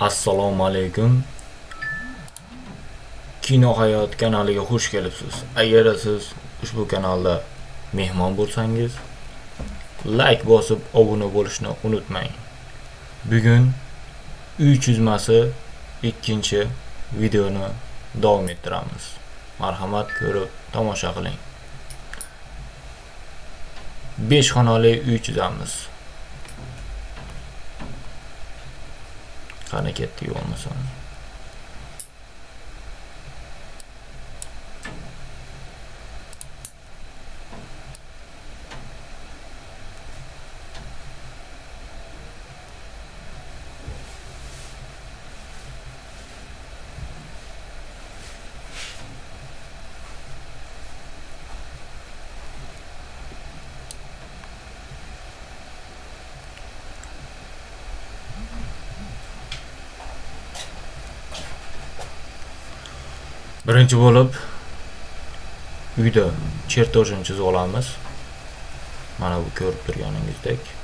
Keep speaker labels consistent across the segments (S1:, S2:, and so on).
S1: Assalomu alaykum. Kino hayot kanaliga xush kelibsiz. Agar siz ushbu kanalda mehmon bo'lsangiz, like bosib obuna bo'lishni unutmang. Bugun uy chizmasi ikkinchi videoni davom ettiramiz. Marhamat ko'rib tomosha qiling. 5 xonali uy chizamiz. kind of get you on the phone. Birinchi bo'lib uyda chertojini chizib olamiz. Mana bu ko'rib turganingizdek.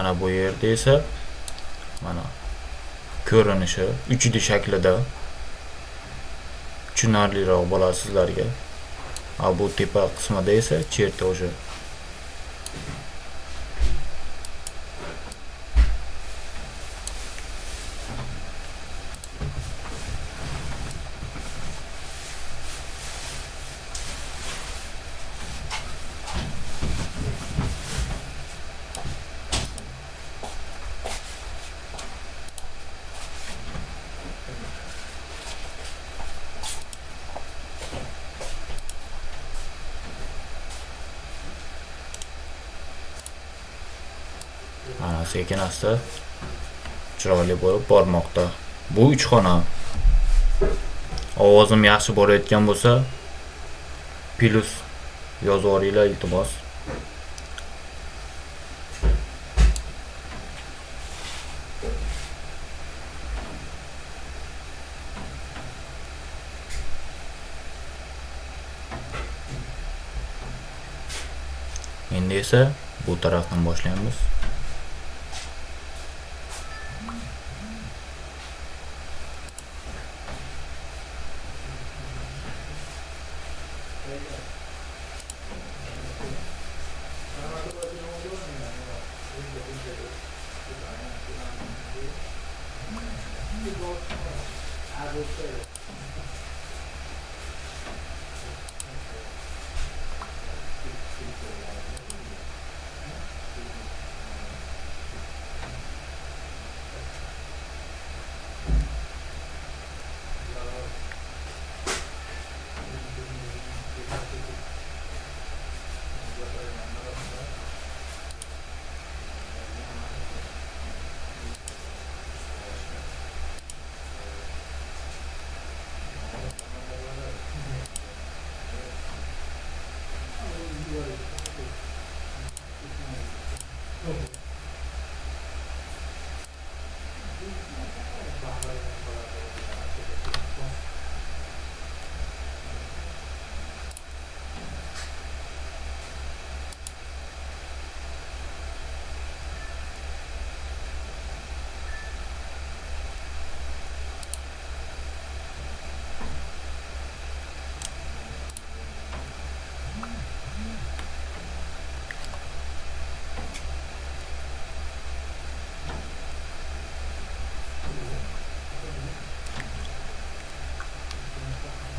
S1: Mana bu yerda esa mana ko'rinishi 3D shaklida tushunarliroq bo'ladi sizlarga a bu tepa qismida esa chertoji o'sha sekin asta chiroyli bo'lib bormoqda. Bu uch xona ovozim yaxshi borayotgan bo'lsa plyus yozib iltimos. Endi esa bu tarafdan boshlaymiz. Amen.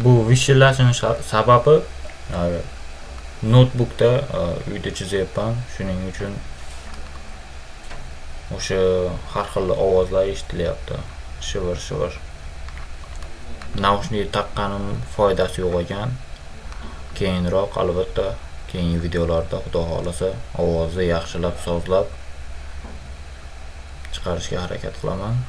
S1: Bu vishillashini sababi e, notebookda e, uyda chizyapman shuning uchun o'sha har xil ovozlar eshitilyapti. Shivir shivir naushnik taqqanim foydasi yo'q ekan. Keyinroq albatta keyingi videolarda xudo xohlasa ovozni yaxshilab sozlab chiqarishga harakat qilaman.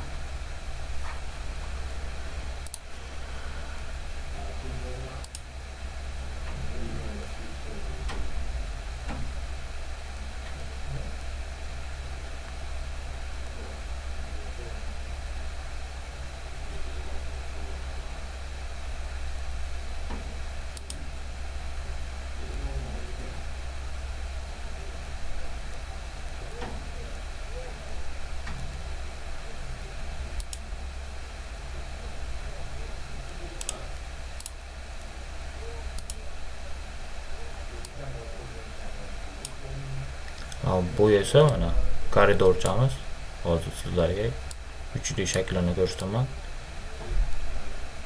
S1: Bu esa mana koridorchamiz. Hozir sizlarga 3D shaklini ko'rsataman.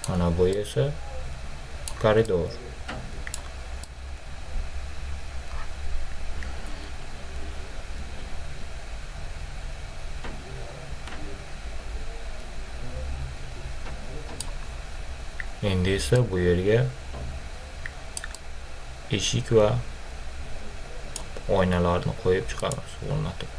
S1: Mana bu esa koridor. Endi esa bu yerga eshik va oynalarni qo'yib chiqamiz o'rnatib.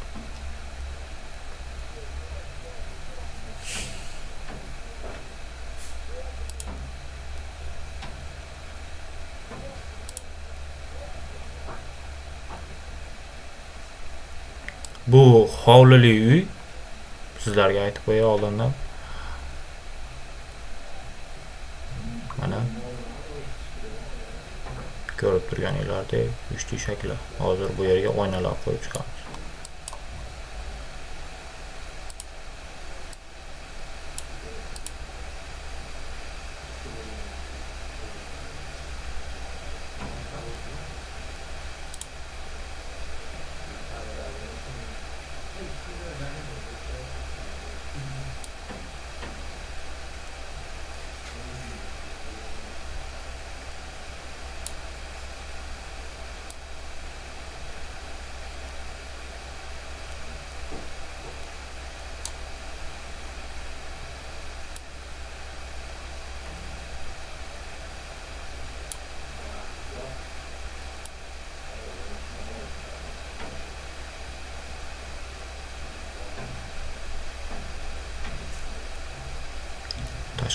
S1: Bu hovlili uy. Sizlarga aytib qo'ya oldindan. Mana ko'rib turganinglardek 3D shakli. Hozir bu yerga oynalar qo'yib chiqamiz.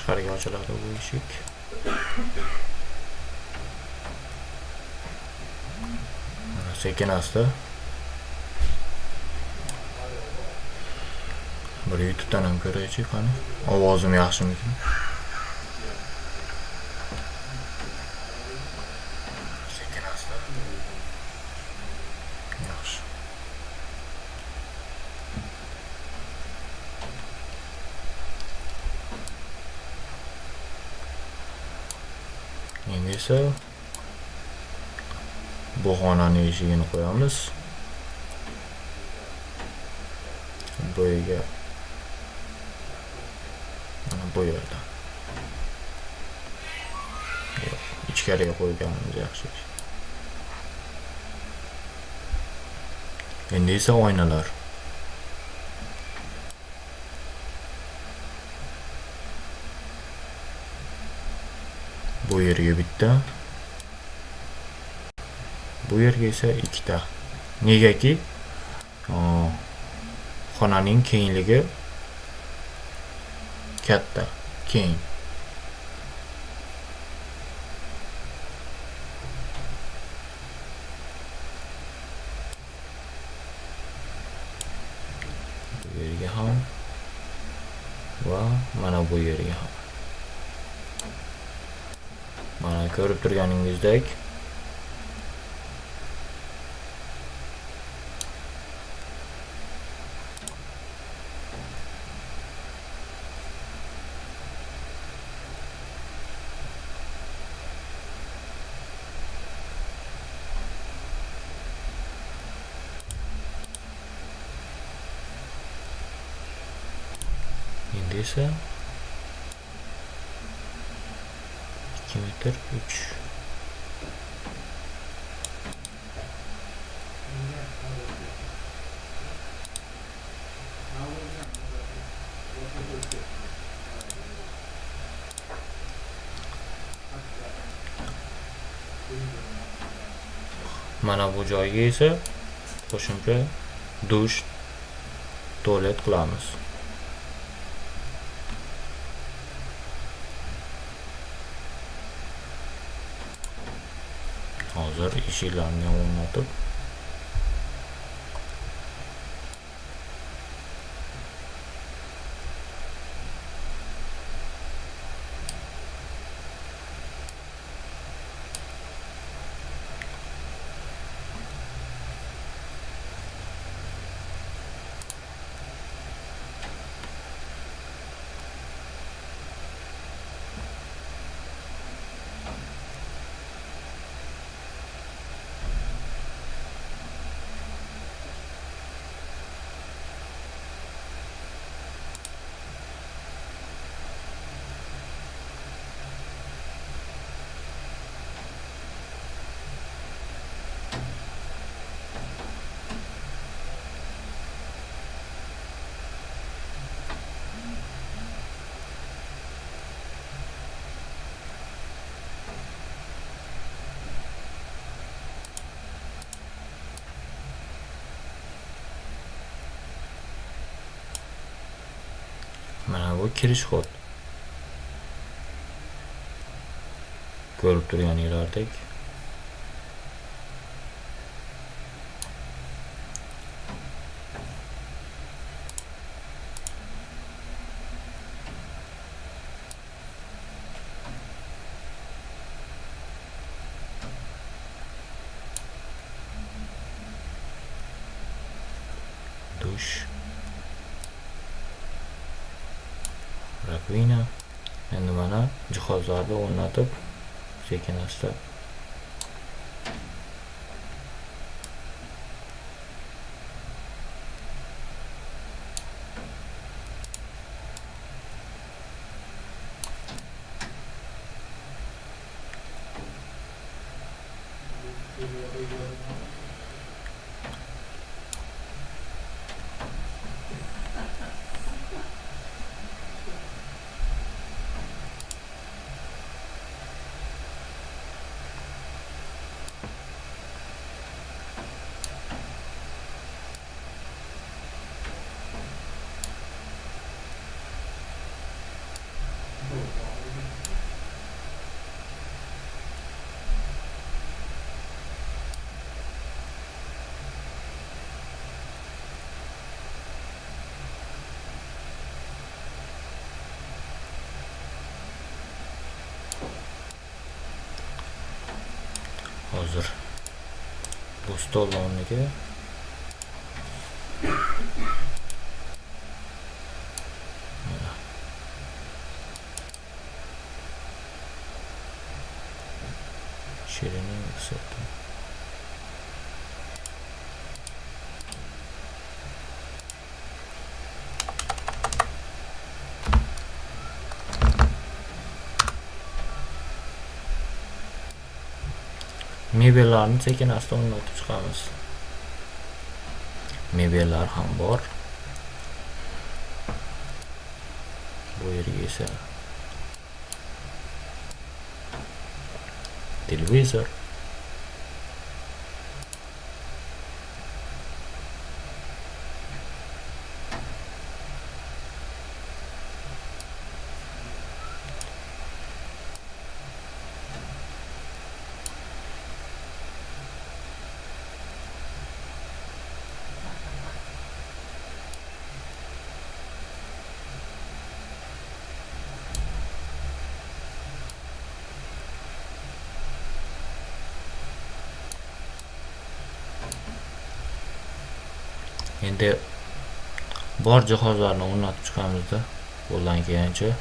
S1: Tashqariga ochiladi bu eshik sekin asta bir youtubedan ham ko'raychi qani ovozim yaxshimikan sekin asta yaxshi endi esa bu xonani eshigini qo'yamiz. Bu mana bu yerda. Ichkariga qo'yganimiz yaxshi endi esa oynalar. Bu yerga bitta. Bu yerga esa ikkita. Negaki o, xonaning kengligi katta keng. Bu yerga ham va mana bu yerga ham. Mana ko'rib turganingizdek esa 2 metr 3 mana bu joyga esa qo'shimcha dush tualet qilamiz hozir eshiklarni ham o'rnatib bu kirish kod ko'rib turganinglardek dush rakvina endi mana jihozlarni o'rnatib sekin asta hozir bu stol o'rniga mebellarni sekin asta o'rnatib chiqamiz. Mebellar ham bor. Bu yerga esa televizor. Endi bor jihozlarni o'rnatib chiqamizda qo'ldan kelgancha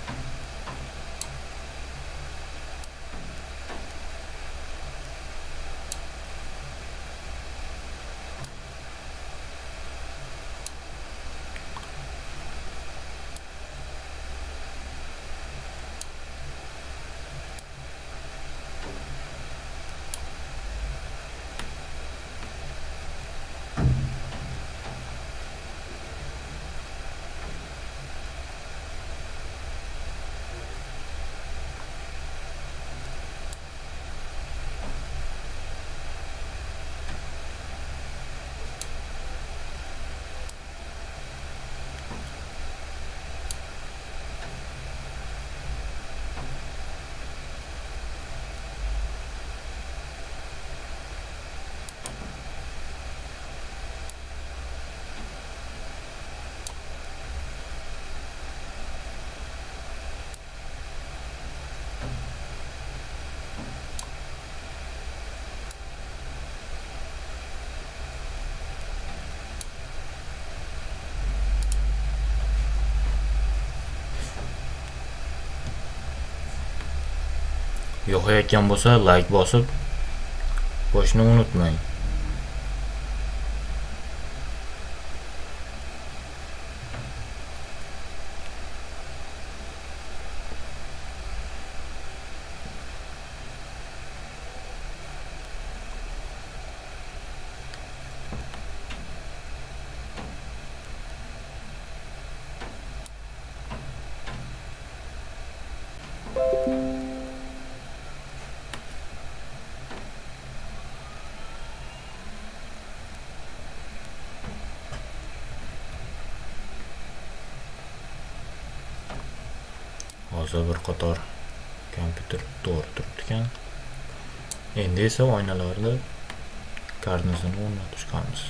S1: yoqayotgan bo'lsa layk bosib qo'shni unutmang. Hozir bir qator kompyuter to'g'ri turibdi ekan endi esa oynalarni karnizini o'rnatishganmiz.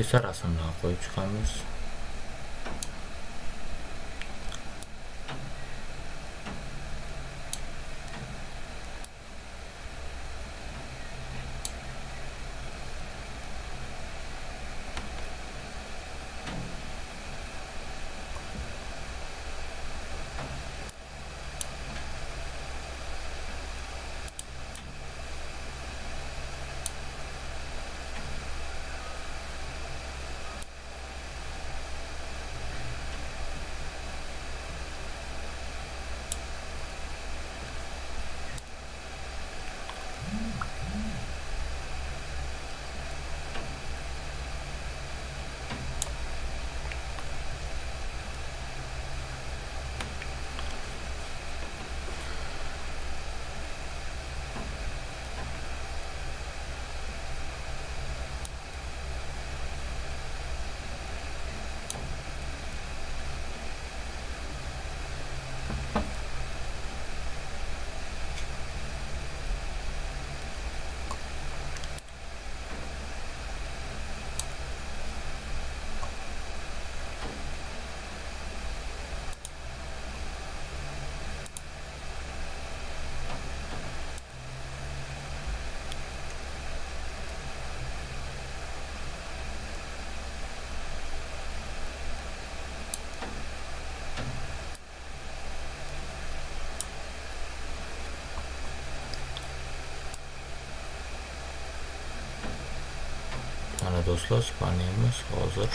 S1: Esa rasmlarni qo'yib chiqamiz mana do'stlar spaniyamiz hozir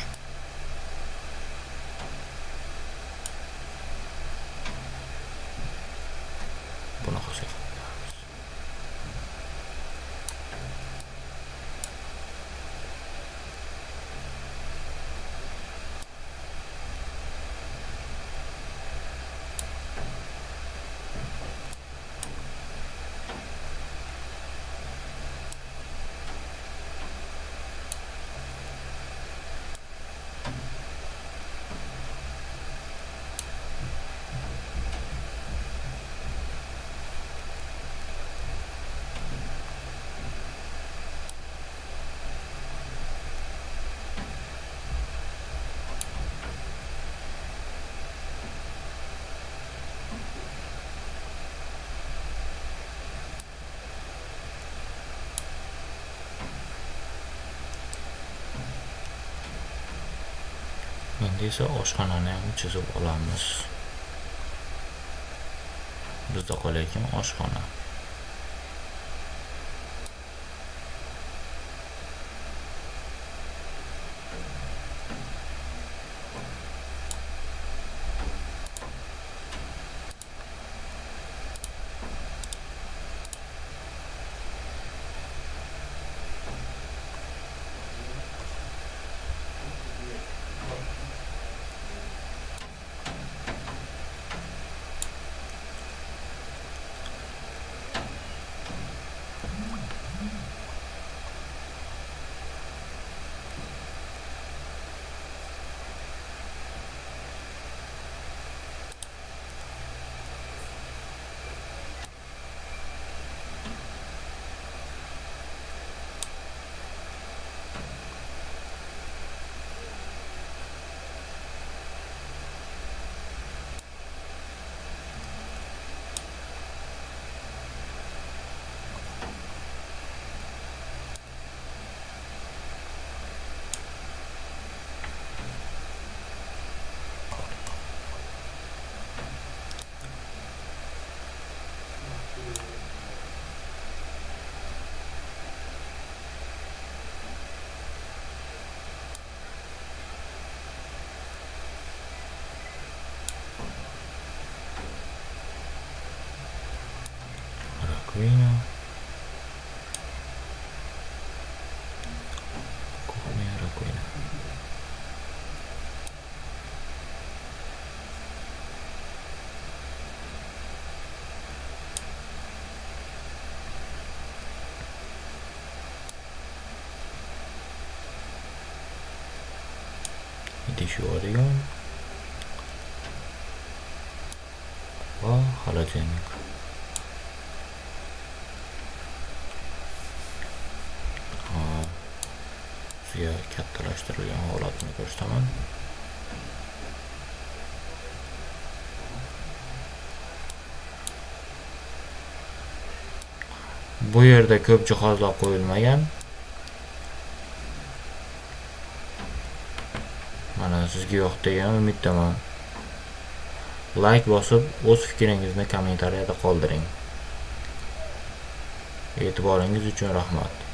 S1: esa oshxonani ham chizib olamiz. Bizda qolayotgan oshxona. pinguino come era qui Gidiş oraya. Sizga kattalashtirilgan holatini ko'rsataman. Bu yerda ko'p jihozlar qo'yilmagan. Mana sizga yoqdi degan umiddaman. Like bosib, o'z fikringizni kommentariyada qoldiring. E'tiboringiz uchun rahmat.